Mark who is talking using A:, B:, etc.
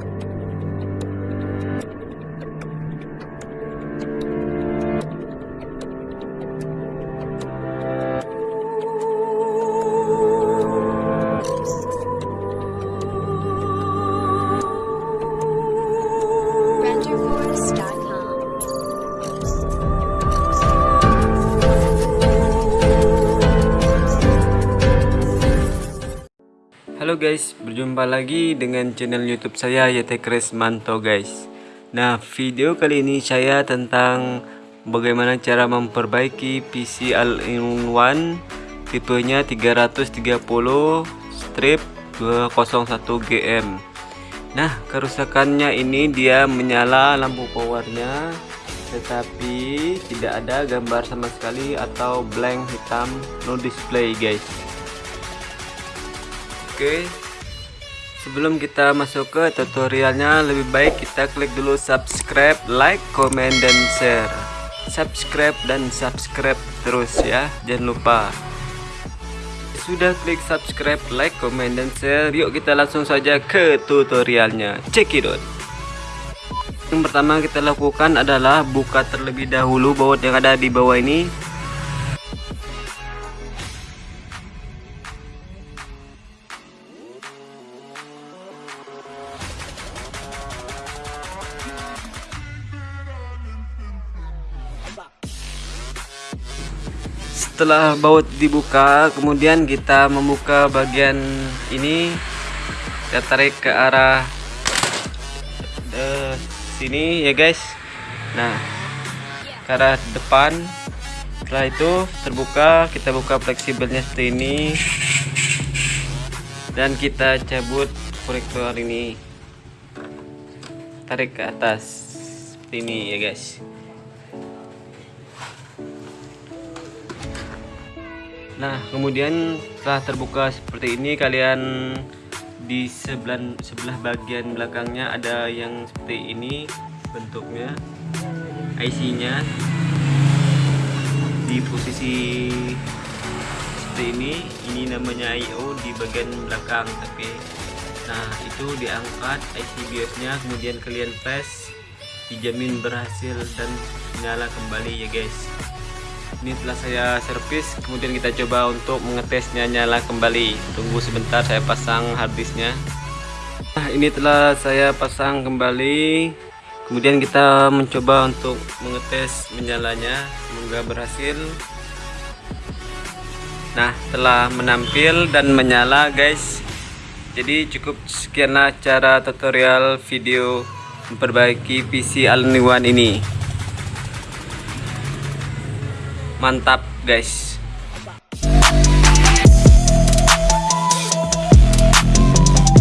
A: Bye.
B: Halo guys, berjumpa lagi dengan channel YouTube saya YT Manto guys. Nah, video kali ini saya tentang bagaimana cara memperbaiki PC All-in-One tipenya 330 strip 201 GM. Nah, kerusakannya ini dia menyala lampu powernya tetapi tidak ada gambar sama sekali atau blank hitam no display guys. Oke. Sebelum kita masuk ke tutorialnya Lebih baik kita klik dulu subscribe Like, comment, dan share. Subscribe dan subscribe terus ya Jangan lupa. Sudah klik subscribe, like, comment, dan share. Yuk kita langsung saja ke tutorialnya. Check it out. Yang pertama kita lakukan adalah Buka terlebih dahulu baut yang ada di bawah ini setelah baut dibuka kemudian kita membuka bagian ini. Kita tarik ke arah uh, sini ya guys. Nah ke arah depan. Setelah itu terbuka kita buka fleksibelnya seperti ini. Dan kita cabut korektor ini. Tarik ke atas seperti ini ya guys Nah, kemudian setelah terbuka seperti ini kalian di sebelah sebelah bagian belakangnya ada yang seperti ini bentuknya IC-nya di posisi seperti ini ini namanya IO di bagian belakang tapi nah itu diangkat IC BIOS nya kemudian kalian press dijamin berhasil dan nyala kembali ya guys ini telah saya servis kemudian kita coba untuk mengetesnya nyala kembali. Tunggu sebentar saya pasang harddisknya. Nah ini telah saya pasang kembali. Kemudian kita mencoba untuk mengetes menyalanya semoga berhasil. Nah telah menampil dan menyala guys. Jadi cukup sekianlah cara tutorial video memperbaiki PC all-in-one ini mantap guys